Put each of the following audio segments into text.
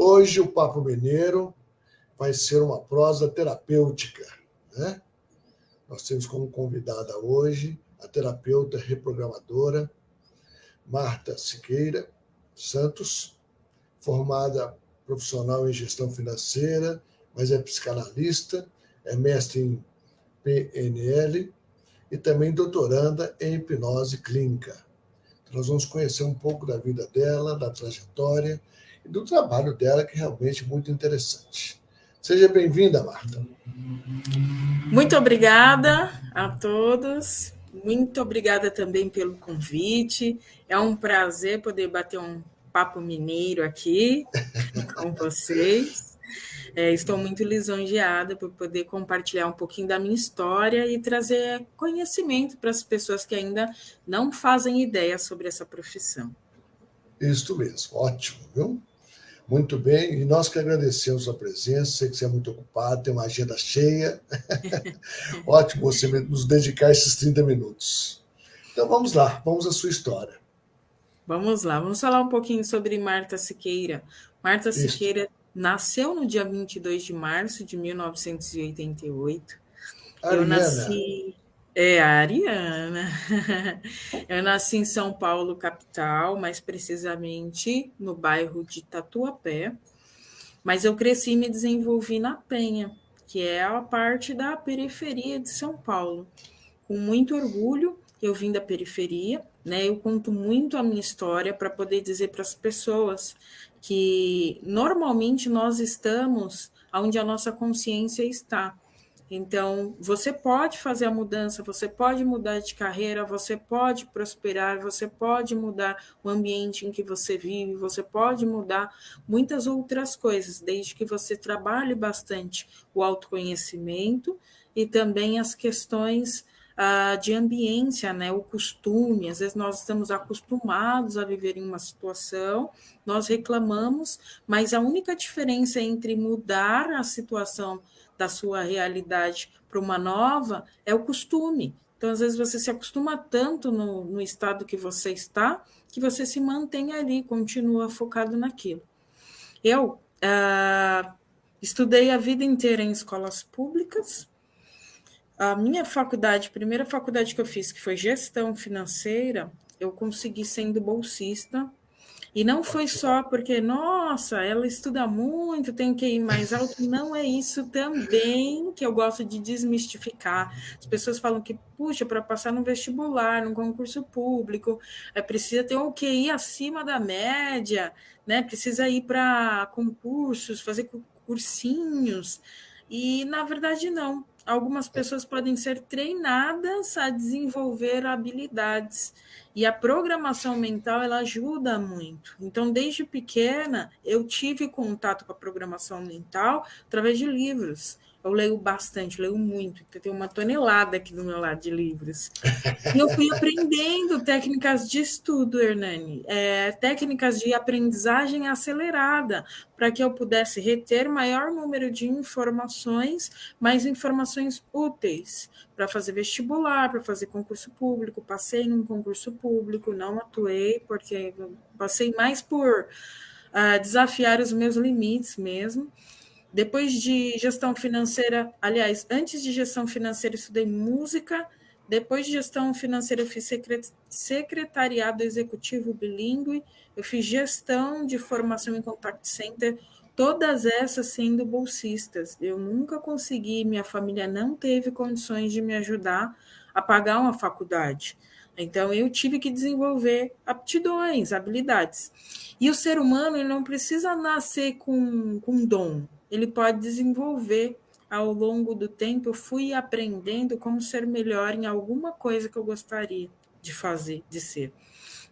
Hoje o Papo Mineiro vai ser uma prosa terapêutica. Né? Nós temos como convidada hoje a terapeuta reprogramadora Marta Siqueira Santos, formada profissional em gestão financeira, mas é psicanalista, é mestre em PNL e também doutoranda em hipnose clínica. Nós vamos conhecer um pouco da vida dela, da trajetória e do trabalho dela, que é realmente muito interessante. Seja bem-vinda, Marta. Muito obrigada a todos. Muito obrigada também pelo convite. É um prazer poder bater um papo mineiro aqui com vocês. É, estou muito lisonjeada por poder compartilhar um pouquinho da minha história e trazer conhecimento para as pessoas que ainda não fazem ideia sobre essa profissão. Isso mesmo, ótimo, viu? Muito bem, e nós que agradecemos a presença, sei que você é muito ocupado, tem uma agenda cheia. Ótimo você nos dedicar esses 30 minutos. Então vamos lá, vamos à sua história. Vamos lá, vamos falar um pouquinho sobre Marta Siqueira. Marta Isso. Siqueira nasceu no dia 22 de março de 1988. Ariana. Eu nasci. É, a Ariana. Eu nasci em São Paulo, capital, mais precisamente no bairro de Tatuapé. Mas eu cresci e me desenvolvi na Penha, que é a parte da periferia de São Paulo. Com muito orgulho, eu vim da periferia, né? Eu conto muito a minha história para poder dizer para as pessoas que normalmente nós estamos onde a nossa consciência está. Então, você pode fazer a mudança, você pode mudar de carreira, você pode prosperar, você pode mudar o ambiente em que você vive, você pode mudar muitas outras coisas, desde que você trabalhe bastante o autoconhecimento e também as questões uh, de ambiência, né, o costume. Às vezes nós estamos acostumados a viver em uma situação, nós reclamamos, mas a única diferença entre mudar a situação da sua realidade para uma nova é o costume. Então, às vezes, você se acostuma tanto no, no estado que você está, que você se mantém ali, continua focado naquilo. Eu uh, estudei a vida inteira em escolas públicas. A minha faculdade, a primeira faculdade que eu fiz, que foi gestão financeira, eu consegui sendo bolsista e não foi só porque, nossa, ela estuda muito, tem que ir mais alto. Não é isso também que eu gosto de desmistificar. As pessoas falam que, puxa, para passar no vestibular, no concurso público, é, precisa ter um QI acima da média, né? precisa ir para concursos, fazer cursinhos. E, na verdade, não. Algumas pessoas podem ser treinadas a desenvolver habilidades e a programação mental ela ajuda muito. Então, desde pequena, eu tive contato com a programação mental através de livros. Eu leio bastante, leio muito. Eu tenho uma tonelada aqui do meu lado de livros. E eu fui aprendendo técnicas de estudo, Hernani, é, técnicas de aprendizagem acelerada, para que eu pudesse reter maior número de informações, mais informações úteis para fazer vestibular, para fazer concurso público. Passei num concurso público, não atuei, porque passei mais por uh, desafiar os meus limites mesmo. Depois de gestão financeira, aliás, antes de gestão financeira, estudei música. Depois de gestão financeira, eu fiz secretariado executivo bilíngue. Eu fiz gestão de formação em contact center todas essas sendo bolsistas. Eu nunca consegui, minha família não teve condições de me ajudar a pagar uma faculdade. Então, eu tive que desenvolver aptidões, habilidades. E o ser humano ele não precisa nascer com, com dom, ele pode desenvolver ao longo do tempo. Eu fui aprendendo como ser melhor em alguma coisa que eu gostaria de fazer, de ser.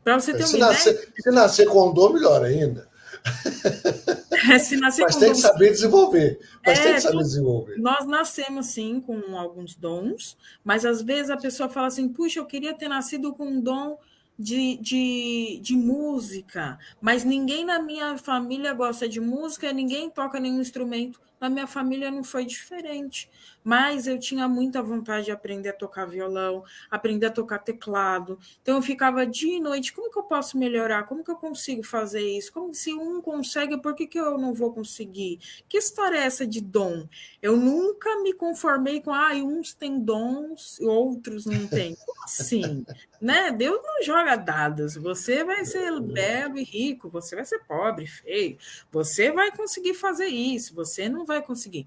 Para você ter uma se ideia. Nascer, se nascer com dom, melhor ainda. Se nascer Mas tem que saber desenvolver. Mas é, tem que saber desenvolver. Nós nascemos, sim, com alguns dons, mas às vezes a pessoa fala assim: puxa, eu queria ter nascido com um dom de, de, de música, mas ninguém na minha família gosta de música, ninguém toca nenhum instrumento. Na minha família não foi diferente, mas eu tinha muita vontade de aprender a tocar violão, aprender a tocar teclado. Então eu ficava dia e noite, como que eu posso melhorar? Como que eu consigo fazer isso? Como se um consegue, por que, que eu não vou conseguir? Que história é essa de dom? Eu nunca me conformei com, ah, uns têm dons e outros não têm. Como assim? né? Deus não joga dados. Você vai ser belo e rico, você vai ser pobre, feio. Você vai conseguir fazer isso, você não vai conseguir.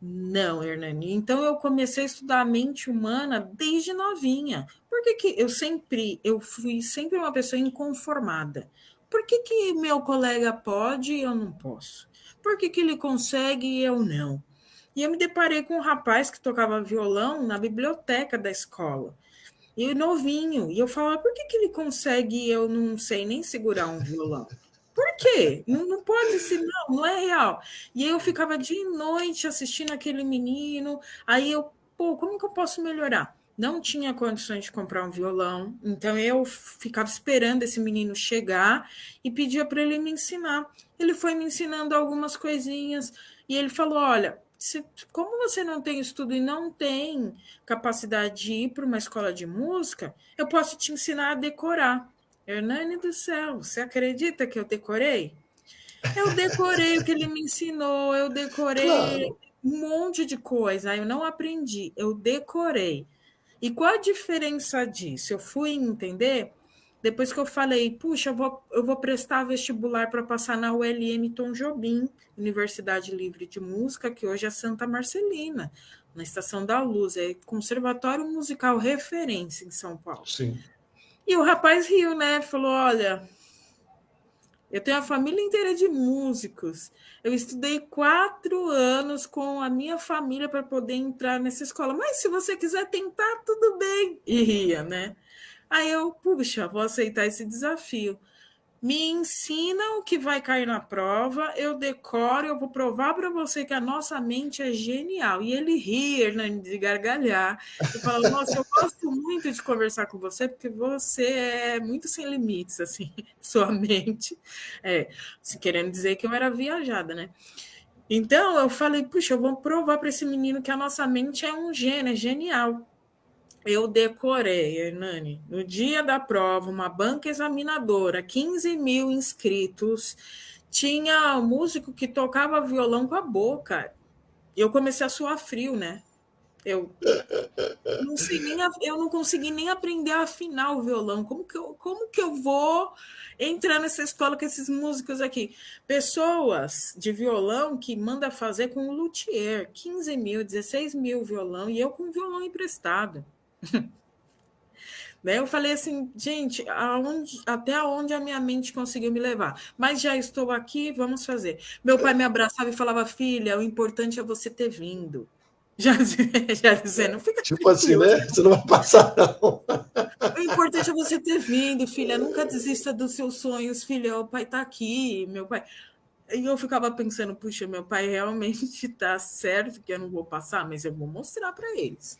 Não, Hernani. Então eu comecei a estudar a mente humana desde novinha. Por que, que eu sempre, eu fui sempre uma pessoa inconformada? Por que, que meu colega pode e eu não posso? Por que, que ele consegue e eu não? E eu me deparei com um rapaz que tocava violão na biblioteca da escola. E novinho. E eu falava, por que, que ele consegue e eu não sei nem segurar um violão? Por quê? Não, não pode ser, não, não é real. E eu ficava dia e noite assistindo aquele menino. Aí eu, pô, como que eu posso melhorar? Não tinha condições de comprar um violão, então eu ficava esperando esse menino chegar e pedia para ele me ensinar. Ele foi me ensinando algumas coisinhas e ele falou: Olha, se, como você não tem estudo e não tem capacidade de ir para uma escola de música, eu posso te ensinar a decorar. Hernani do céu, você acredita que eu decorei? Eu decorei o que ele me ensinou, eu decorei claro. um monte de coisa. Eu não aprendi, eu decorei. E qual a diferença disso? Eu fui entender depois que eu falei, puxa, eu vou, eu vou prestar vestibular para passar na ULM Tom Jobim, Universidade Livre de Música, que hoje é Santa Marcelina, na Estação da Luz, é Conservatório Musical Referência em São Paulo. Sim. E o rapaz riu, né? Falou: olha, eu tenho a família inteira de músicos. Eu estudei quatro anos com a minha família para poder entrar nessa escola. Mas se você quiser tentar, tudo bem. E ria, né? Aí eu, puxa, vou aceitar esse desafio me ensina o que vai cair na prova, eu decoro, eu vou provar para você que a nossa mente é genial. E ele ri, Hernani, de gargalhar, e fala: Nossa, eu gosto muito de conversar com você, porque você é muito sem limites, assim, sua mente. É, querendo dizer que eu era viajada, né? Então eu falei: Puxa, eu vou provar para esse menino que a nossa mente é um gênio, é genial eu decorei, Hernani, no dia da prova, uma banca examinadora, 15 mil inscritos, tinha músico que tocava violão com a boca. Eu comecei a suar frio, né? Eu não, nem, eu não consegui nem aprender a afinar o violão. Como que, eu, como que eu vou entrar nessa escola com esses músicos aqui? Pessoas de violão que manda fazer com o luthier, 15 mil, 16 mil violão, e eu com violão emprestado. Né? Eu falei assim, gente, aonde, até onde a minha mente conseguiu me levar? Mas já estou aqui, vamos fazer. Meu pai me abraçava e falava, filha, o importante é você ter vindo. Já, já dizendo, fica Tipo assim, né? Você não vai passar, não. O importante é você ter vindo, filha. Nunca desista dos seus sonhos, filha. O pai está aqui, meu pai. E eu ficava pensando, puxa, meu pai realmente está certo que eu não vou passar, mas eu vou mostrar para eles.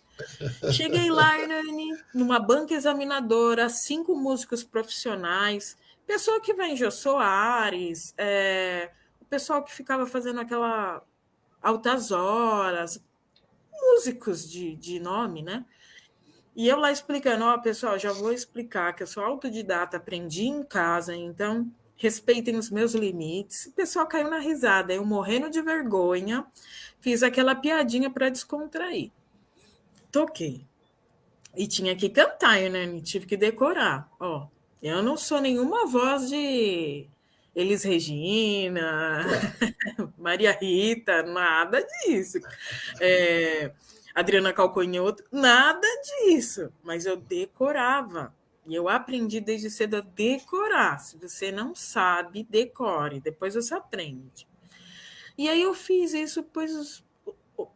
Cheguei lá, Hernani, numa banca examinadora, cinco músicos profissionais, pessoa que vem Jô Soares, é, o pessoal que ficava fazendo aquela altas horas, músicos de, de nome, né? E eu lá explicando, ó, pessoal, já vou explicar que eu sou autodidata, aprendi em casa, então respeitem os meus limites. O pessoal caiu na risada, eu morrendo de vergonha, fiz aquela piadinha para descontrair toquei. E tinha que cantar, né? Tive que decorar. Ó, eu não sou nenhuma voz de Elis Regina, Maria Rita, nada disso. É, Adriana Calconhoto, nada disso. Mas eu decorava. E eu aprendi desde cedo a decorar. Se você não sabe, decore. Depois você aprende. E aí eu fiz isso, pois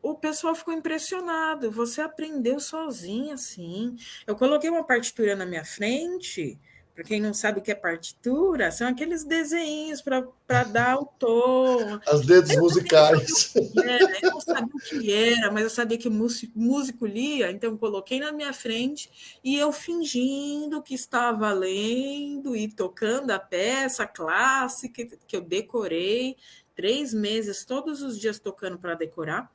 o pessoal ficou impressionado. Você aprendeu sozinha, assim. Eu coloquei uma partitura na minha frente. Para quem não sabe o que é partitura, são aqueles desenhos para dar o tom. As dedos musicais. Era, eu não sabia o que era, mas eu sabia que músico, músico lia, então coloquei na minha frente e eu fingindo que estava lendo e tocando a peça clássica que eu decorei três meses, todos os dias tocando para decorar.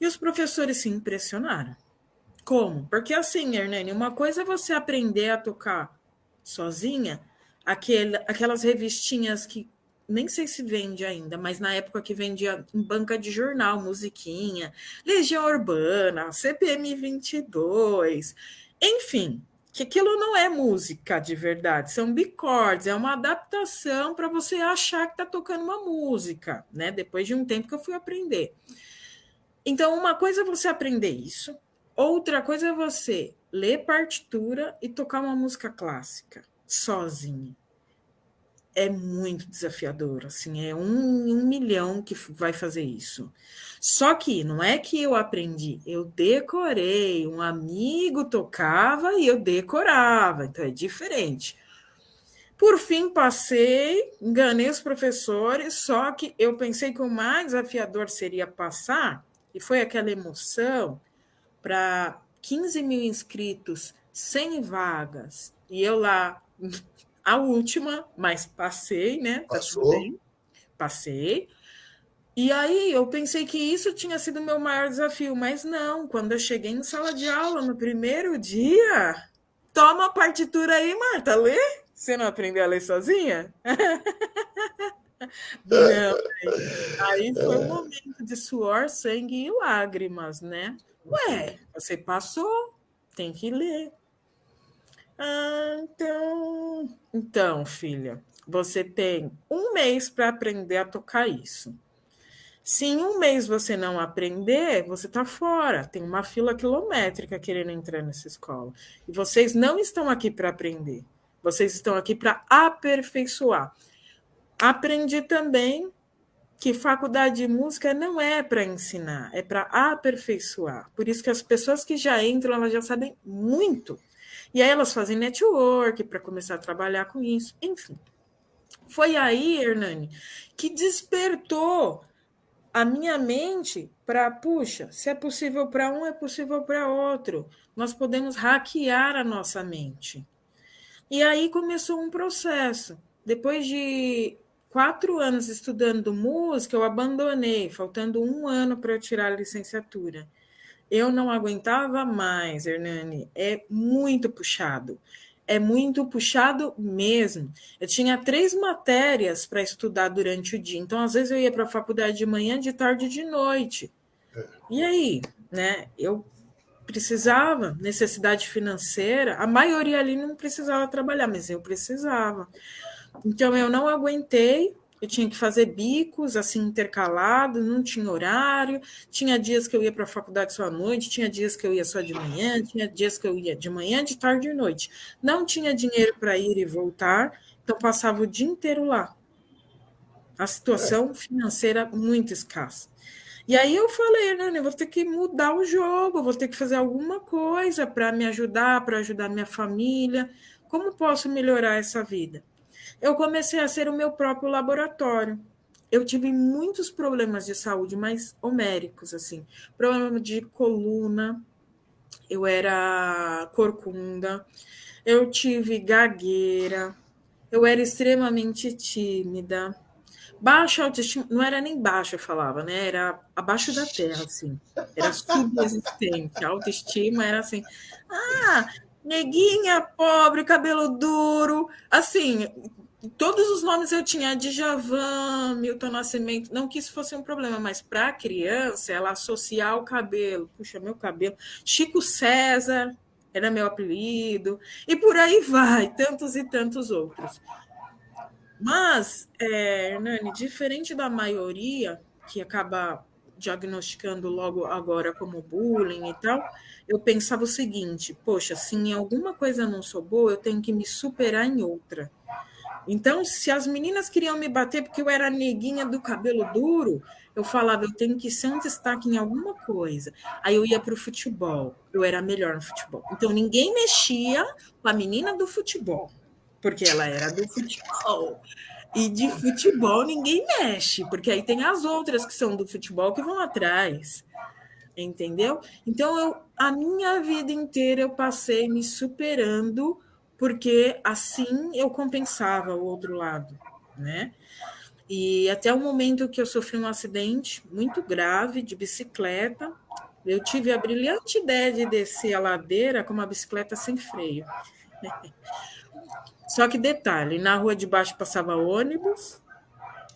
E os professores se impressionaram. Como? Porque assim, Hernani, uma coisa é você aprender a tocar sozinha, aquelas revistinhas que nem sei se vende ainda, mas na época que vendia em banca de jornal, musiquinha, Legião Urbana, CPM 22, enfim, que aquilo não é música de verdade, são bicordes, é uma adaptação para você achar que está tocando uma música, né? Depois de um tempo que eu fui aprender. Então, uma coisa é você aprender isso, outra coisa é você ler partitura e tocar uma música clássica sozinho é muito desafiador, assim, é um, um milhão que vai fazer isso. Só que não é que eu aprendi, eu decorei, um amigo tocava e eu decorava, então é diferente. Por fim, passei, enganei os professores, só que eu pensei que o mais desafiador seria passar, e foi aquela emoção para 15 mil inscritos, 100 vagas, e eu lá a última, mas passei, né? Tá Passou? Passei. E aí eu pensei que isso tinha sido o meu maior desafio, mas não. Quando eu cheguei em sala de aula no primeiro dia, toma a partitura aí, Marta, lê. Você não aprendeu a ler sozinha? não. Aí foi um momento de suor, sangue e lágrimas, né? Ué, você passou, tem que ler. Ah, então. Então, filha, você tem um mês para aprender a tocar isso. Se em um mês você não aprender, você está fora. Tem uma fila quilométrica querendo entrar nessa escola. E vocês não estão aqui para aprender. Vocês estão aqui para aperfeiçoar. Aprendi também que faculdade de música não é para ensinar, é para aperfeiçoar. Por isso que as pessoas que já entram, elas já sabem muito e aí elas fazem network para começar a trabalhar com isso, enfim. Foi aí, Hernani, que despertou a minha mente para, puxa, se é possível para um, é possível para outro. Nós podemos hackear a nossa mente. E aí começou um processo. Depois de quatro anos estudando música, eu abandonei, faltando um ano para eu tirar a licenciatura. Eu não aguentava mais, Hernani. É muito puxado. É muito puxado mesmo. Eu tinha três matérias para estudar durante o dia. Então, às vezes, eu ia para a faculdade de manhã, de tarde e de noite. E aí, né? Eu precisava, necessidade financeira. A maioria ali não precisava trabalhar, mas eu precisava. Então, eu não aguentei eu tinha que fazer bicos assim intercalados, não tinha horário, tinha dias que eu ia para a faculdade só à noite, tinha dias que eu ia só de manhã, tinha dias que eu ia de manhã, de tarde e noite. Não tinha dinheiro para ir e voltar, então passava o dia inteiro lá. A situação financeira muito escassa. E aí eu falei, né, eu vou ter que mudar o jogo, vou ter que fazer alguma coisa para me ajudar, para ajudar minha família. Como posso melhorar essa vida? Eu comecei a ser o meu próprio laboratório. Eu tive muitos problemas de saúde, mais homéricos, assim. Problema de coluna, eu era corcunda, eu tive gagueira, eu era extremamente tímida. Baixa autoestima, não era nem baixa, eu falava, né? Era abaixo da terra, assim. Era subexistente. A autoestima era assim, ah, neguinha, pobre, cabelo duro. Assim, todos os nomes eu tinha, Djavan, Milton Nascimento, não que isso fosse um problema, mas para a criança, ela associar o cabelo, puxa, meu cabelo, Chico César era meu apelido, e por aí vai, tantos e tantos outros. Mas, é, Hernani, diferente da maioria, que acaba diagnosticando logo agora como bullying e tal, eu pensava o seguinte: poxa, se em alguma coisa não sou boa, eu tenho que me superar em outra. Então, se as meninas queriam me bater porque eu era neguinha do cabelo duro, eu falava, eu tenho que ser um destaque em alguma coisa. Aí eu ia para o futebol, eu era melhor no futebol. Então, ninguém mexia com a menina do futebol, porque ela era do futebol. E de futebol ninguém mexe, porque aí tem as outras que são do futebol que vão atrás. Entendeu? Então, eu, a minha vida inteira eu passei me superando porque assim eu compensava o outro lado, né? E até o momento que eu sofri um acidente muito grave de bicicleta, eu tive a brilhante ideia de descer a ladeira com uma bicicleta sem freio. Só que detalhe, na rua de baixo passava ônibus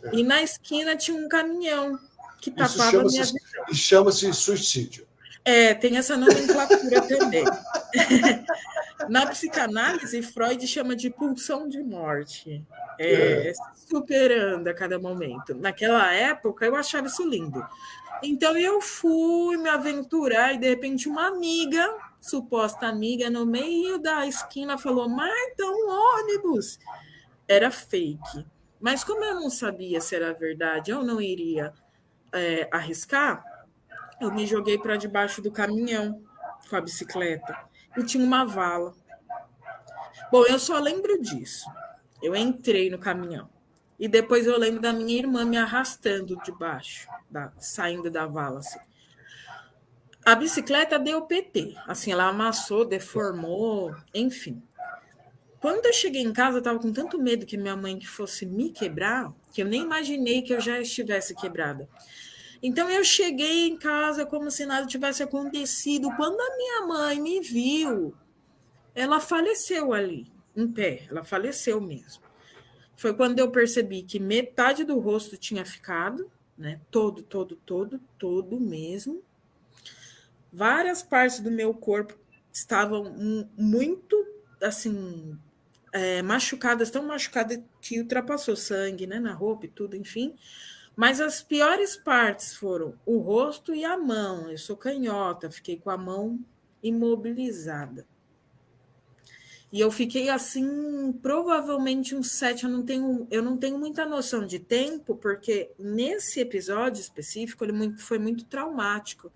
é. e na esquina tinha um caminhão que tapava a minha E chama-se suicídio. É, tem essa nomenclatura também. Na psicanálise, Freud chama de pulsão de morte. É, é. Superando a cada momento. Naquela época, eu achava isso lindo. Então, eu fui me aventurar e, de repente, uma amiga, suposta amiga, no meio da esquina, falou: Marta, um ônibus. Era fake. Mas, como eu não sabia se era verdade, eu não iria é, arriscar, eu me joguei para debaixo do caminhão com a bicicleta e tinha uma vala. Bom, eu só lembro disso. Eu entrei no caminhão. E depois eu lembro da minha irmã me arrastando de baixo, da, saindo da vala. Assim. A bicicleta deu PT. Assim, ela amassou, deformou, enfim. Quando eu cheguei em casa, eu estava com tanto medo que minha mãe fosse me quebrar, que eu nem imaginei que eu já estivesse quebrada. Então eu cheguei em casa como se nada tivesse acontecido. Quando a minha mãe me viu, ela faleceu ali, em pé, ela faleceu mesmo. Foi quando eu percebi que metade do rosto tinha ficado, né? Todo, todo, todo, todo mesmo. Várias partes do meu corpo estavam muito assim é, machucadas, tão machucadas que ultrapassou sangue, né, na roupa e tudo, enfim. Mas as piores partes foram o rosto e a mão. Eu sou canhota, fiquei com a mão imobilizada. E eu fiquei assim, provavelmente uns sete. Eu não tenho, eu não tenho muita noção de tempo, porque nesse episódio específico ele foi muito traumático.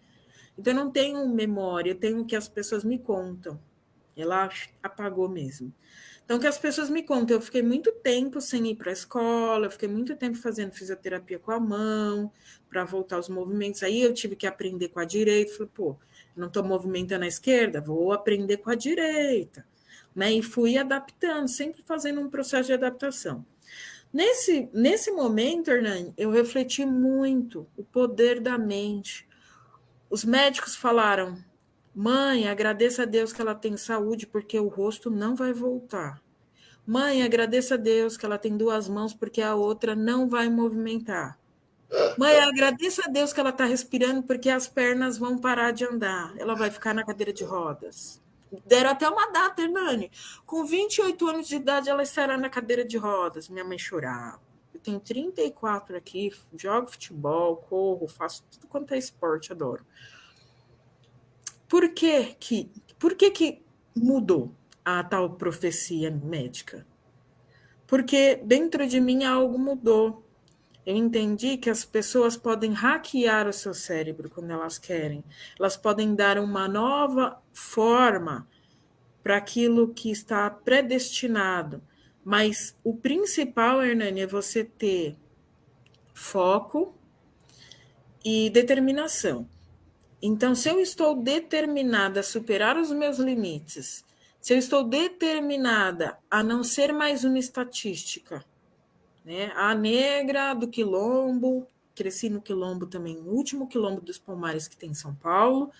Então eu não tenho memória, eu tenho o que as pessoas me contam. Ela apagou mesmo. Então, que as pessoas me contam, eu fiquei muito tempo sem ir para a escola, eu fiquei muito tempo fazendo fisioterapia com a mão, para voltar aos movimentos. Aí eu tive que aprender com a direita. Falei, pô, não estou movimentando a esquerda, vou aprender com a direita. Né? E fui adaptando, sempre fazendo um processo de adaptação. Nesse, nesse momento, Hernani, eu refleti muito o poder da mente. Os médicos falaram: Mãe, agradeça a Deus que ela tem saúde, porque o rosto não vai voltar. Mãe, agradeça a Deus que ela tem duas mãos, porque a outra não vai movimentar. Mãe, agradeça a Deus que ela está respirando, porque as pernas vão parar de andar. Ela vai ficar na cadeira de rodas. Deram até uma data, Hernani. Com 28 anos de idade, ela estará na cadeira de rodas. Minha mãe chorava. Eu tenho 34 aqui, jogo futebol, corro, faço tudo quanto é esporte, adoro. Por que que, por que, que mudou a tal profecia médica? Porque dentro de mim algo mudou. Eu entendi que as pessoas podem hackear o seu cérebro quando elas querem. Elas podem dar uma nova forma para aquilo que está predestinado. Mas o principal, Hernani, é você ter foco e determinação. Então, se eu estou determinada a superar os meus limites, se eu estou determinada a não ser mais uma estatística, né? A negra do quilombo, cresci no quilombo também, no último quilombo dos Palmares que tem em São Paulo.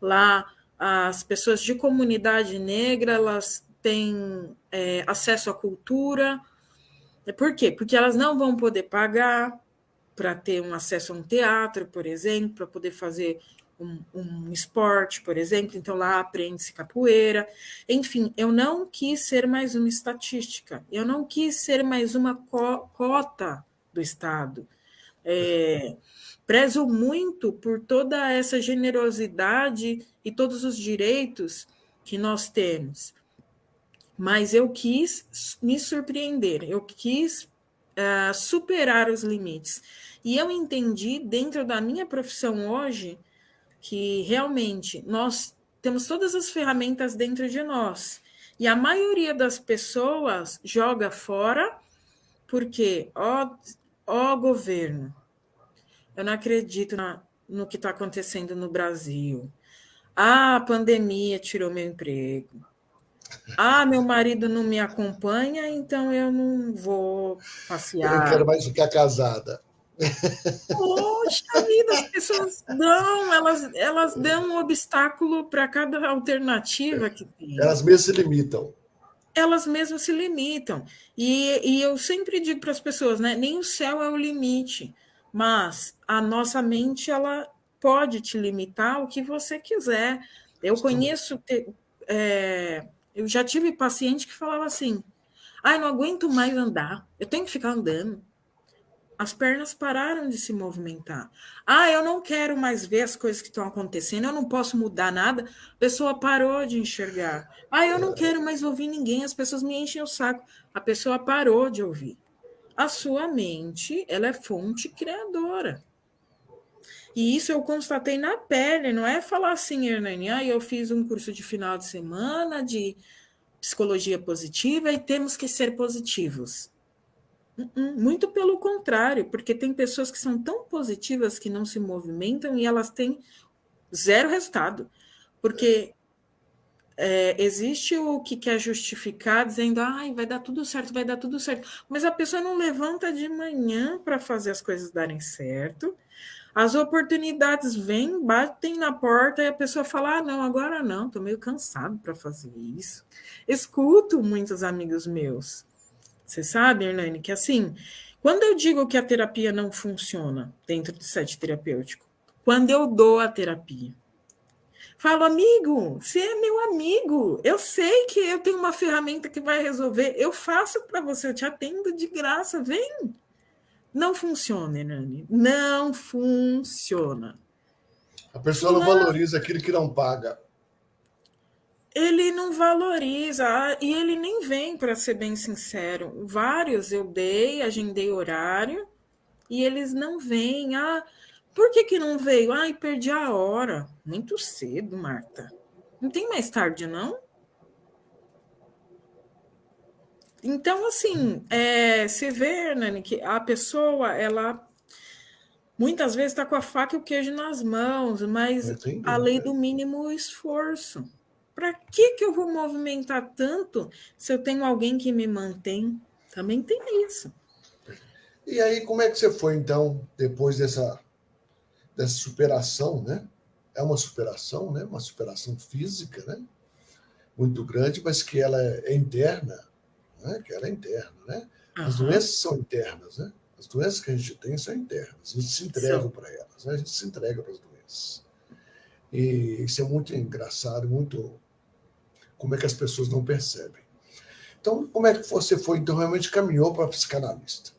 Lá, as pessoas de comunidade negra, elas têm é, acesso à cultura. Por quê? Porque elas não vão poder pagar para ter um acesso a um teatro, por exemplo, para poder fazer um, um esporte, por exemplo, então lá aprende-se capoeira. Enfim, eu não quis ser mais uma estatística, eu não quis ser mais uma co cota do Estado. É, prezo muito por toda essa generosidade e todos os direitos que nós temos. Mas eu quis me surpreender, eu quis uh, superar os limites. E eu entendi, dentro da minha profissão hoje, que realmente nós temos todas as ferramentas dentro de nós. E a maioria das pessoas joga fora porque, ó, ó governo, eu não acredito na, no que está acontecendo no Brasil. Ah, a pandemia tirou meu emprego. Ah, meu marido não me acompanha, então eu não vou passear. Eu não quero mais ficar casada. Poxa vida, as pessoas dão, elas, elas dão um obstáculo para cada alternativa que tem. Elas mesmas se limitam. Elas mesmas se limitam. E, e eu sempre digo para as pessoas, né? Nem o céu é o limite, mas a nossa mente ela pode te limitar o que você quiser. Eu conheço, é, eu já tive paciente que falava assim: ai, não aguento mais andar, eu tenho que ficar andando as pernas pararam de se movimentar. Ah, eu não quero mais ver as coisas que estão acontecendo, eu não posso mudar nada. A pessoa parou de enxergar. Ah, eu não quero mais ouvir ninguém, as pessoas me enchem o saco. A pessoa parou de ouvir. A sua mente, ela é fonte criadora. E isso eu constatei na pele, não é falar assim, Hernani, ah, eu fiz um curso de final de semana de psicologia positiva e temos que ser positivos. Muito pelo contrário, porque tem pessoas que são tão positivas que não se movimentam e elas têm zero resultado. Porque é, existe o que quer justificar dizendo, ai, vai dar tudo certo, vai dar tudo certo. Mas a pessoa não levanta de manhã para fazer as coisas darem certo. As oportunidades vêm, batem na porta e a pessoa fala: ah, não, agora não, estou meio cansado para fazer isso. Escuto muitos amigos meus você sabe, Hernani, que assim, quando eu digo que a terapia não funciona dentro do set terapêutico, quando eu dou a terapia, falo, amigo, você é meu amigo, eu sei que eu tenho uma ferramenta que vai resolver, eu faço para você, eu te atendo de graça, vem. Não funciona, Hernani, não funciona. A pessoa não, não valoriza aquilo que não paga ele não valoriza ah, e ele nem vem, para ser bem sincero. Vários eu dei, agendei horário e eles não vêm. Ah, por que, que não veio? Ai, perdi a hora. Muito cedo, Marta. Não tem mais tarde, não? Então, assim, é, você vê, Nani, que a pessoa, ela muitas vezes está com a faca e o queijo nas mãos, mas a lei do mínimo esforço. Para que, que eu vou movimentar tanto se eu tenho alguém que me mantém? Também tem isso. E aí, como é que você foi, então, depois dessa, dessa superação, né? É uma superação, né? Uma superação física, né? Muito grande, mas que ela é interna, né? Que ela é interna, né? As uhum. doenças são internas, né? As doenças que a gente tem são internas. A gente se entrega para elas, né? A gente se entrega para as doenças. E isso é muito engraçado, muito como é que as pessoas não percebem. Então, como é que você foi, então, realmente caminhou para psicanalista?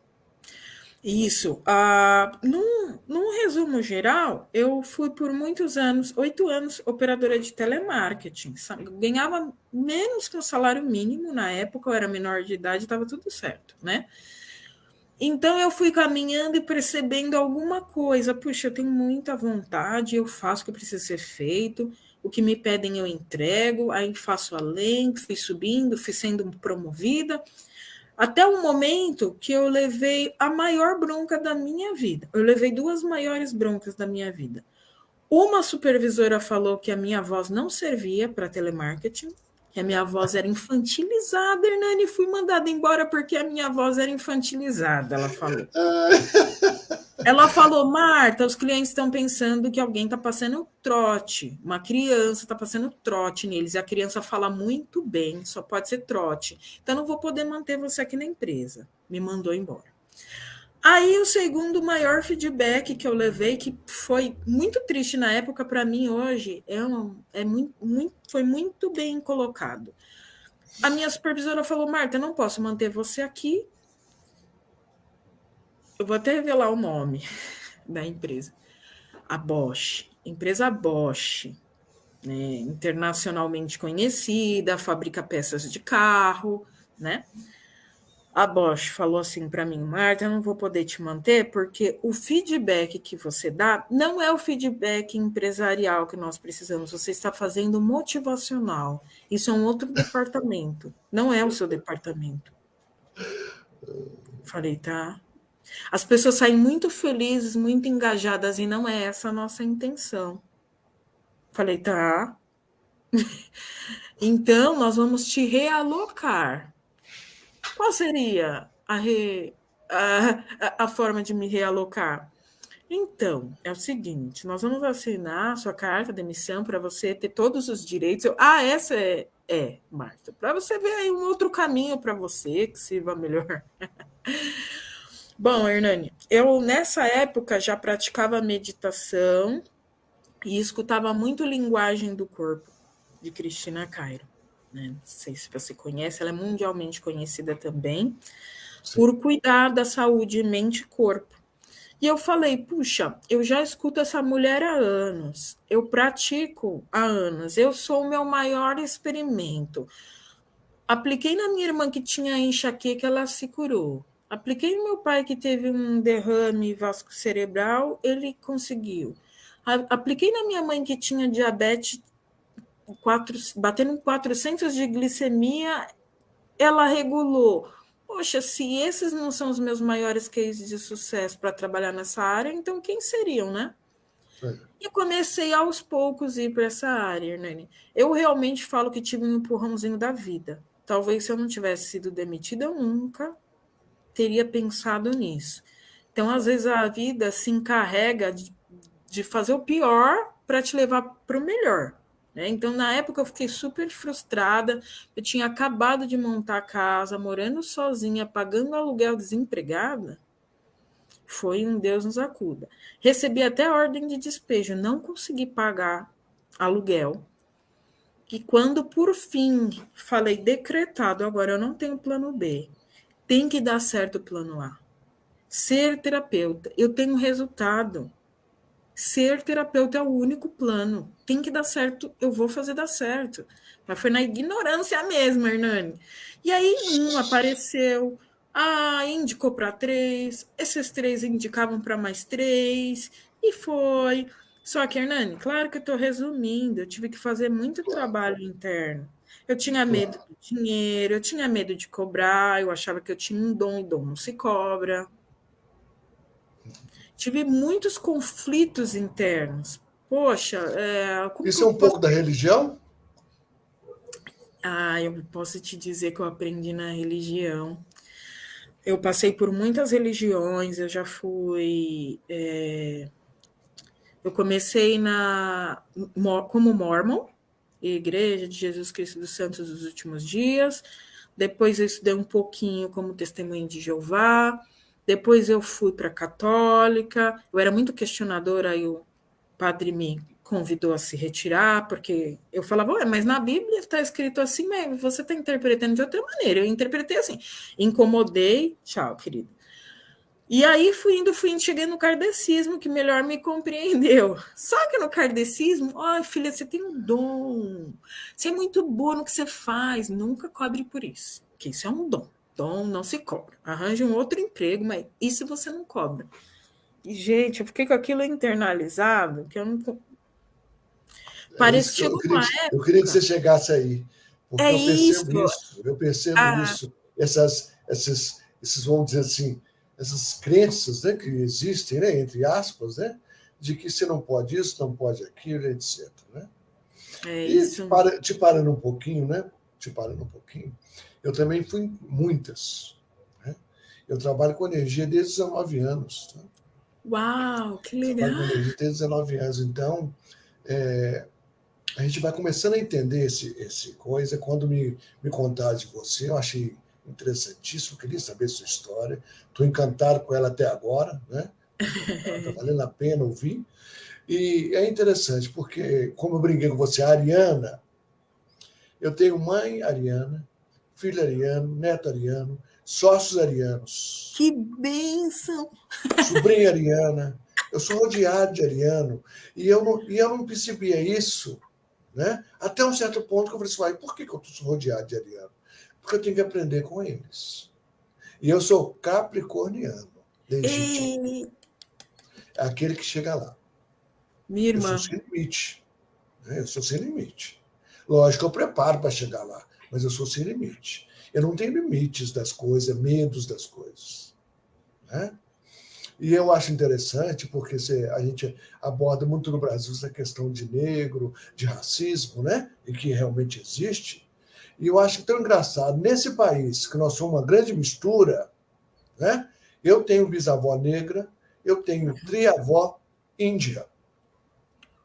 Isso. Uh, num, num resumo geral, eu fui por muitos anos, oito anos, operadora de telemarketing. Ganhava menos que o salário mínimo na época, eu era menor de idade, estava tudo certo, né? Então eu fui caminhando e percebendo alguma coisa. Puxa, eu tenho muita vontade, eu faço o que precisa ser feito o que me pedem eu entrego, aí faço além, fui subindo, fui sendo promovida, até o momento que eu levei a maior bronca da minha vida. Eu levei duas maiores broncas da minha vida. Uma supervisora falou que a minha voz não servia para telemarketing, que a minha voz era infantilizada, Hernani, fui mandada embora porque a minha voz era infantilizada, ela falou. Ela falou, Marta, os clientes estão pensando que alguém está passando trote, uma criança está passando trote neles, e a criança fala muito bem, só pode ser trote. Então, não vou poder manter você aqui na empresa. Me mandou embora. Aí, o segundo maior feedback que eu levei, que foi muito triste na época, para mim hoje, é, um, é muito, muito, foi muito bem colocado. A minha supervisora falou: Marta, não posso manter você aqui. Eu vou até revelar o nome da empresa. A Bosch, empresa Bosch, né, internacionalmente conhecida, fabrica peças de carro, né? a Bosch falou assim para mim, Marta, eu não vou poder te manter porque o feedback que você dá não é o feedback empresarial que nós precisamos. Você está fazendo motivacional. Isso é um outro departamento, não é o seu departamento. Falei, tá. As pessoas saem muito felizes, muito engajadas e não é essa a nossa intenção. Falei, tá. Então, nós vamos te realocar. Qual seria a, re, a, a forma de me realocar? Então, é o seguinte: nós vamos assinar sua carta de demissão para você ter todos os direitos. Eu, ah, essa é, é Marta, para você ver aí um outro caminho para você que sirva melhor. Bom, Hernani, eu nessa época já praticava meditação e escutava muito linguagem do corpo de Cristina Cairo. Né? Não sei se você conhece, ela é mundialmente conhecida também Sim. por cuidar da saúde mente e corpo. E eu falei, puxa, eu já escuto essa mulher há anos, eu pratico há anos, eu sou o meu maior experimento. Apliquei na minha irmã que tinha enxaqueca, ela se curou. Apliquei no meu pai que teve um derrame vasco cerebral, ele conseguiu. Apliquei na minha mãe que tinha diabetes, quatro, batendo 400 de glicemia, ela regulou. Poxa, se esses não são os meus maiores cases de sucesso para trabalhar nessa área, então quem seriam, né? É. E comecei aos poucos a ir para essa área, Hernani. Eu realmente falo que tive um empurrãozinho da vida. Talvez se eu não tivesse sido demitida, nunca teria pensado nisso. Então, às vezes, a vida se encarrega de, de fazer o pior para te levar para o melhor. Né? Então, na época, eu fiquei super frustrada. Eu tinha acabado de montar a casa, morando sozinha, pagando aluguel desempregada. Foi um Deus nos acuda. Recebi até ordem de despejo, não consegui pagar aluguel. E quando, por fim, falei decretado, agora eu não tenho plano B, tem que dar certo o plano A. Ser terapeuta, eu tenho resultado. Ser terapeuta é o único plano. Tem que dar certo, eu vou fazer dar certo. Mas foi na ignorância mesmo, Hernani. E aí um apareceu, ah, indicou para três, esses três indicavam para mais três, e foi. Só que, Hernani, claro que eu estou resumindo, eu tive que fazer muito trabalho interno. Eu tinha medo do dinheiro, eu tinha medo de cobrar, eu achava que eu tinha um dom e dom não se cobra tive muitos conflitos internos. Poxa, é, isso é um pouco da religião? Ah, eu posso te dizer que eu aprendi na religião. Eu passei por muitas religiões, eu já fui. É, eu comecei na como mormon, Igreja de Jesus Cristo dos Santos dos Últimos Dias. Depois eu estudei um pouquinho como testemunho de Jeová. Depois eu fui para a católica, eu era muito questionadora, aí o padre me convidou a se retirar, porque eu falava, Ué, mas na Bíblia está escrito assim, mas você está interpretando de outra maneira. Eu interpretei assim, incomodei, tchau, querido. E aí fui indo, fui indo, cheguei no kardecismo, que melhor me compreendeu. Só que no kardecismo, ó, oh, filha, você tem um dom, você é muito boa no que você faz, nunca cobre por isso, que isso é um dom. Então, não se cobra. Arranje um outro emprego, mas isso você não cobra. E, gente, eu fiquei com aquilo internalizado, que eu não. Parece é que eu queria, época... eu queria que você chegasse aí. Porque é eu percebo isso. isso eu percebo ah. isso. Essas, essas, esses, vamos dizer assim, essas crenças né, que existem, né, entre aspas, né, de que você não pode isso, não pode aquilo, etc. Né? É e isso. Te, para, te parando um pouquinho, né? Te parando um pouquinho. Eu também fui em muitas. Né? Eu trabalho com energia desde 19 anos. Tá? Uau, que legal! Trabalho com energia desde 19 anos. Então, é, a gente vai começando a entender esse, esse coisa. Quando me, me contaram de você, eu achei interessantíssimo, queria saber sua história. Estou encantado com ela até agora, né? Está valendo a pena ouvir. E é interessante, porque, como eu brinquei com você, a Ariana, eu tenho mãe Ariana, filho ariano, neto ariano, sócios arianos. Que bênção! Sobrinha ariana. Eu sou rodeado de ariano. E eu não, e eu não percebia isso né? até um certo ponto que eu falei assim, por que, que eu sou rodeado de ariano? Porque eu tenho que aprender com eles. E eu sou capricorniano, legítimo. É aquele que chega lá. Minha irmã. Eu sou sem limite. Né? Eu sou sem limite. Lógico, eu preparo para chegar lá mas eu sou sem limite. Eu não tenho limites das coisas, medos das coisas. Né? E eu acho interessante, porque a gente aborda muito no Brasil essa questão de negro, de racismo, né? E que realmente existe. E eu acho tão engraçado, nesse país, que nós somos uma grande mistura, né? Eu tenho bisavó negra, eu tenho triavó índia.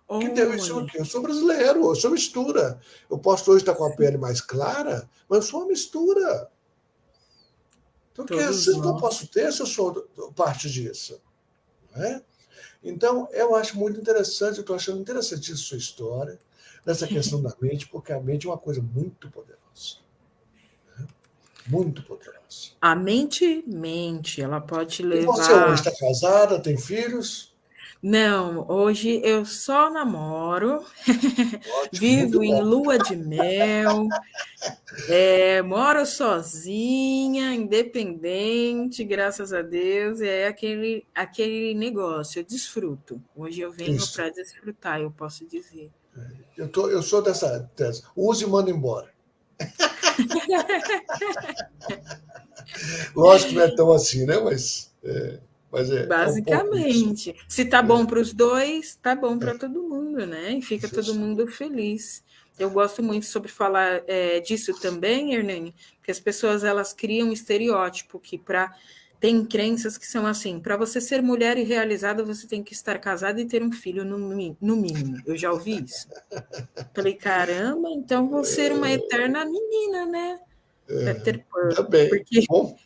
Oh, que tem isso aqui? Eu sou brasileiro, eu sou mistura. Eu posso hoje estar com a pele mais clara, mas eu sou uma mistura. Então, que assim que eu posso ter se eu sou parte disso? É? Então, eu acho muito interessante, eu estou achando interessante a sua história, nessa questão da mente, porque a mente é uma coisa muito poderosa. Né? Muito poderosa. A mente mente, ela pode levar. E você hoje está casada, tem filhos? Não, hoje eu só namoro, Ótimo, vivo em lua de mel, é, moro sozinha, independente, graças a Deus, é aquele, aquele negócio, eu desfruto. Hoje eu venho para desfrutar, eu posso dizer. Eu, tô, eu sou dessa tese. Use e manda embora. Lógico que não é tão assim, né? Mas. É... Mas é, Basicamente. É um Se tá bom é. para os dois, tá bom para é. todo mundo, né? E fica todo mundo feliz. Eu gosto muito sobre falar é, disso também, Hernani, porque as pessoas elas criam um estereótipo que para tem crenças que são assim, para você ser mulher e realizada, você tem que estar casada e ter um filho no, no mínimo. Eu já ouvi isso. Falei, caramba, então vou ser uma eterna menina, né? É, Peter Pan. Tá bem. Porque... Bom,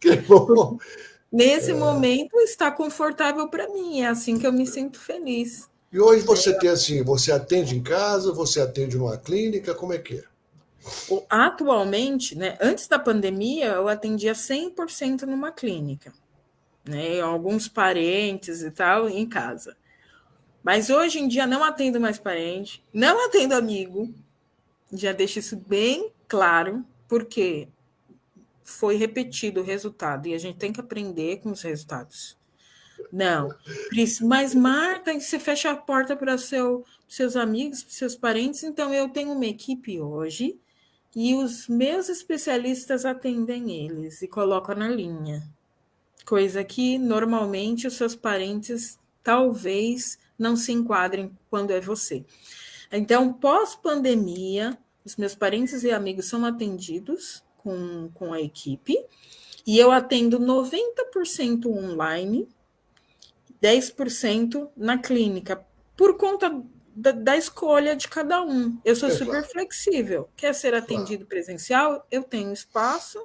que bom. Nesse é. momento está confortável para mim, é assim que eu me sinto feliz. E hoje você é. tem assim, você atende em casa, você atende numa clínica, como é que é? Atualmente, né, antes da pandemia, eu atendia 100% numa clínica, né, alguns parentes e tal, em casa. Mas hoje em dia não atendo mais parente, não atendo amigo, já deixo isso bem claro, porque foi repetido o resultado e a gente tem que aprender com os resultados. Não, mas Marta, você fecha a porta para seu, seus amigos, seus parentes. Então, eu tenho uma equipe hoje e os meus especialistas atendem eles e colocam na linha. Coisa que normalmente os seus parentes talvez não se enquadrem quando é você. Então, pós-pandemia, os meus parentes e amigos são atendidos com, com a equipe, e eu atendo 90% online, 10% na clínica, por conta da, da, escolha de cada um. Eu sou super flexível. Quer ser atendido presencial? Eu tenho espaço.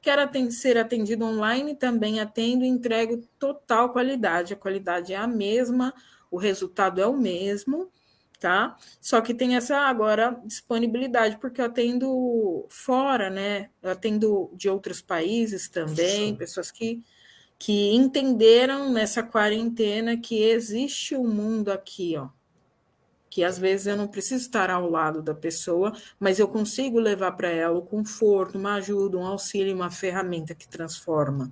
Quer atend ser atendido online? Também atendo e entrego total qualidade. A qualidade é a mesma, o resultado é o mesmo tá? Só que tem essa agora disponibilidade, porque eu atendo fora, né? Eu atendo de outros países também, Sim. pessoas que, que entenderam nessa quarentena que existe um mundo aqui, ó. Que às vezes eu não preciso estar ao lado da pessoa, mas eu consigo levar para ela o conforto, uma ajuda, um auxílio, uma ferramenta que transforma.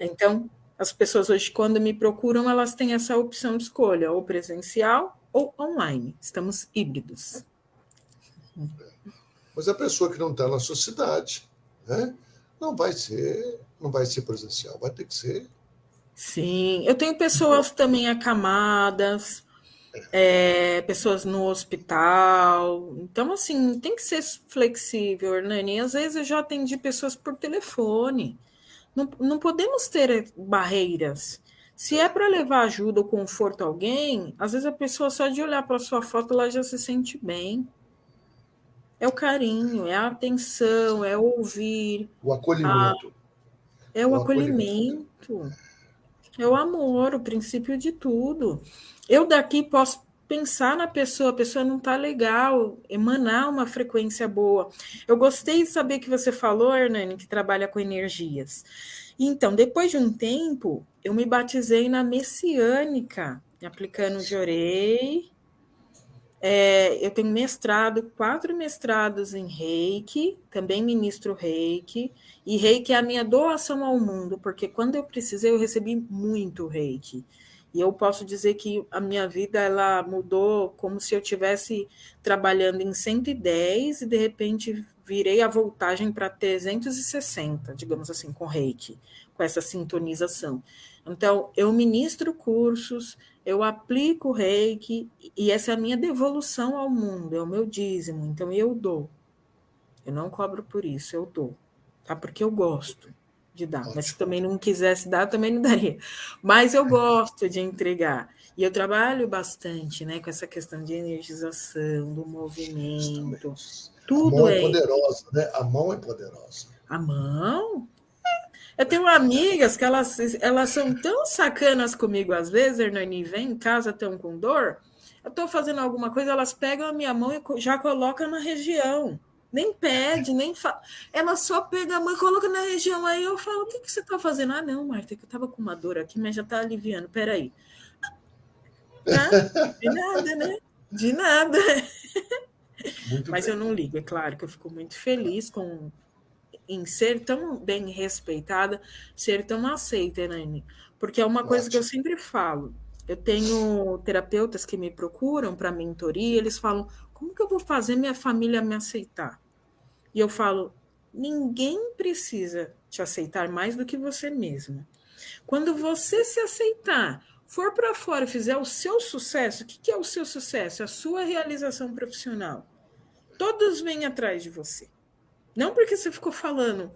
Então, as pessoas hoje, quando me procuram, elas têm essa opção de escolha, ou presencial ou online. Estamos híbridos. Mas a pessoa que não está na sua cidade, né, não vai ser, não vai ser presencial, vai ter que ser. Sim, eu tenho pessoas também acamadas, é, pessoas no hospital. Então, assim, tem que ser flexível, Hernani. Às vezes eu já atendi pessoas por telefone. Não, não podemos ter barreiras. Se é para levar ajuda ou conforto a alguém, às vezes a pessoa só de olhar para sua foto ela já se sente bem. É o carinho, é a atenção, é ouvir. O acolhimento. A... É o, o acolhimento. acolhimento. É o amor, o princípio de tudo. Eu daqui posso pensar na pessoa, a pessoa não está legal, emanar uma frequência boa. Eu gostei de saber que você falou, Hernani, que trabalha com energias. Então, depois de um tempo, eu me batizei na messiânica, aplicando de orei. É, eu tenho mestrado, quatro mestrados em reiki, também ministro reiki, e reiki é a minha doação ao mundo, porque quando eu precisei, eu recebi muito reiki. E eu posso dizer que a minha vida ela mudou como se eu tivesse trabalhando em 110 e de repente virei a voltagem para 360, digamos assim, com reiki, com essa sintonização. Então, eu ministro cursos, eu aplico reiki, e essa é a minha devolução ao mundo, é o meu dízimo, então eu dou. Eu não cobro por isso, eu dou, tá? Porque eu gosto de dar, mas se também não quisesse dar, também não daria. Mas eu gosto de entregar. E eu trabalho bastante, né, com essa questão de energização, do movimento. Tudo a mão é, é poderosa, né? A mão é poderosa. A mão? Eu tenho amigas que elas, elas são tão sacanas comigo às vezes, Hernani, vem em casa tão com dor. Eu estou fazendo alguma coisa, elas pegam a minha mão e já colocam na região. Nem pede, nem fala. Ela só pega a mão e coloca na região. Aí eu falo: o que, que você está fazendo? Ah, não, Marta, que eu estava com uma dor aqui, mas já está aliviando. Peraí. Ah, de nada, né? De nada. Muito mas bem. eu não ligo, é claro que eu fico muito feliz com em ser tão bem respeitada, ser tão aceita, Nani. Porque é uma coisa Ótimo. que eu sempre falo. Eu tenho terapeutas que me procuram para mentoria, eles falam: como que eu vou fazer minha família me aceitar? E eu falo: ninguém precisa te aceitar mais do que você mesma. Quando você se aceitar, for para fora e fizer o seu sucesso, o que, que é o seu sucesso? A sua realização profissional. Todos vêm atrás de você. Não porque você ficou falando,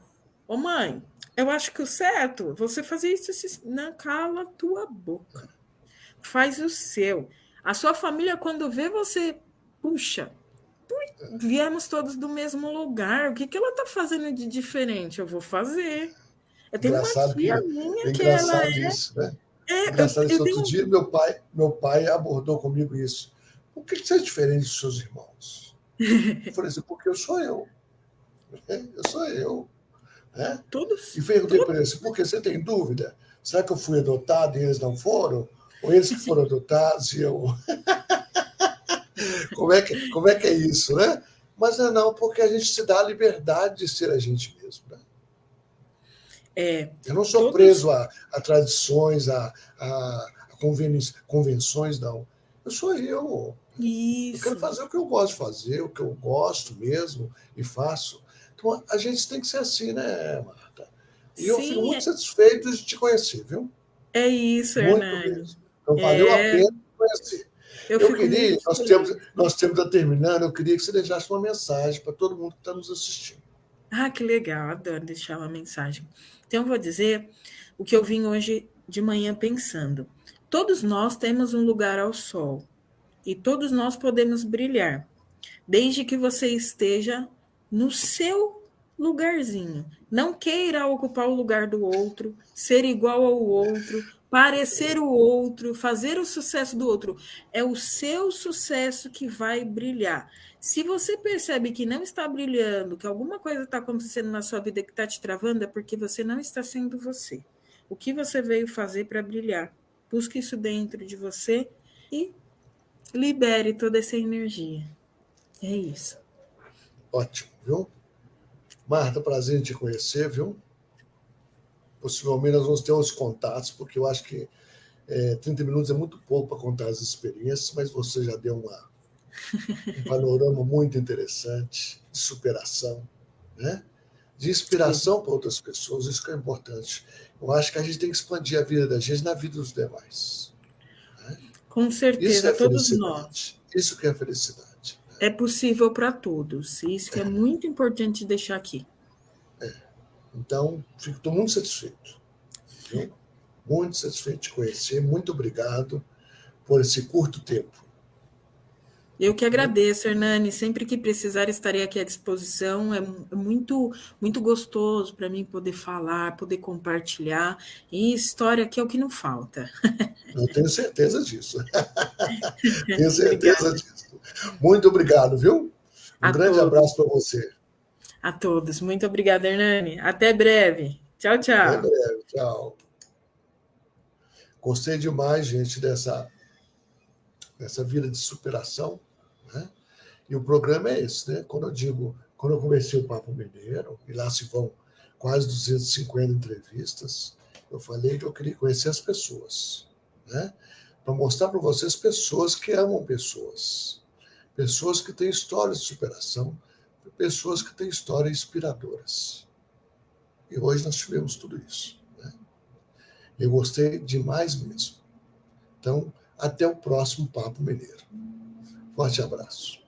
ô oh, mãe, eu acho que o certo, você fazer isso, isso, não cala a tua boca. Faz o seu. A sua família, quando vê você, puxa, viemos todos do mesmo lugar, o que, que ela está fazendo de diferente? Eu vou fazer. Eu tenho engraçado uma tia que, minha que ela é... Isso, né? É, engraçado eu, isso. Eu Outro tenho... dia, meu pai, meu pai abordou comigo isso. Por que, que você é diferente dos seus irmãos? Eu falei assim, porque eu sou eu. Eu sou eu. Né? Todos. E perguntei para eles, por que você tem dúvida? Será que eu fui adotado e eles não foram? Ou eles que foram adotados e eu. como, é que, como é que é isso, né? Mas não, é não, porque a gente se dá a liberdade de ser a gente mesmo. Né? É, eu não sou todos... preso a, a, tradições, a, a, a convenções, não. Eu sou eu. Isso. Eu quero fazer o que eu gosto de fazer, o que eu gosto mesmo e faço. Então, a gente tem que ser assim, né, Marta? E Sim, eu fico muito é... satisfeito de te conhecer, viu? É isso, muito Hernani. Mesmo. Então, valeu é... a pena te conhecer. Eu, eu queria, nós temos, nós temos a terminando, eu queria que você deixasse uma mensagem para todo mundo que está nos assistindo. Ah, que legal, adoro deixar uma mensagem. Então, eu vou dizer o que eu vim hoje de manhã pensando. Todos nós temos um lugar ao sol e todos nós podemos brilhar, desde que você esteja no seu lugarzinho. Não queira ocupar o lugar do outro, ser igual ao outro, parecer o outro, fazer o sucesso do outro. É o seu sucesso que vai brilhar. Se você percebe que não está brilhando, que alguma coisa está acontecendo na sua vida que está te travando, é porque você não está sendo você. O que você veio fazer para brilhar? Busque isso dentro de você e libere toda essa energia. É isso. Ótimo, viu? Marta, prazer em te conhecer, viu? Possivelmente nós vamos ter uns contatos, porque eu acho que é, 30 minutos é muito pouco para contar as experiências, mas você já deu uma, um panorama muito interessante de superação, né? de inspiração para outras pessoas, isso que é importante. Eu acho que a gente tem que expandir a vida da gente na vida dos demais. Né? Com certeza, é todos nós. Isso que é felicidade é possível para todos. Isso que é muito importante deixar aqui. É. Então, fico muito satisfeito. Viu? Muito satisfeito de conhecer. Muito obrigado por esse curto tempo. Eu que agradeço, Hernani. Sempre que precisar, estarei aqui à disposição. É muito, muito gostoso para mim poder falar, poder compartilhar. E história aqui é o que não falta. Eu tenho certeza disso. tenho certeza disso. Muito obrigado, viu? Um a grande todos. abraço para você. A todos. Muito obrigada, Hernani. Até breve. Tchau, tchau. Até breve. Tchau. Gostei demais, gente, dessa, dessa vida de superação. Né? E o programa é esse, né? Quando eu digo, quando eu comecei o Papo Mineiro, e lá se vão quase 250 entrevistas, eu falei que eu queria conhecer as pessoas, né? Para mostrar para vocês pessoas que amam pessoas, pessoas que têm histórias de superação, pessoas que têm histórias inspiradoras. E hoje nós tivemos tudo isso. Né? Eu gostei demais mesmo. Então, até o próximo Papo Mineiro. Forte abraço.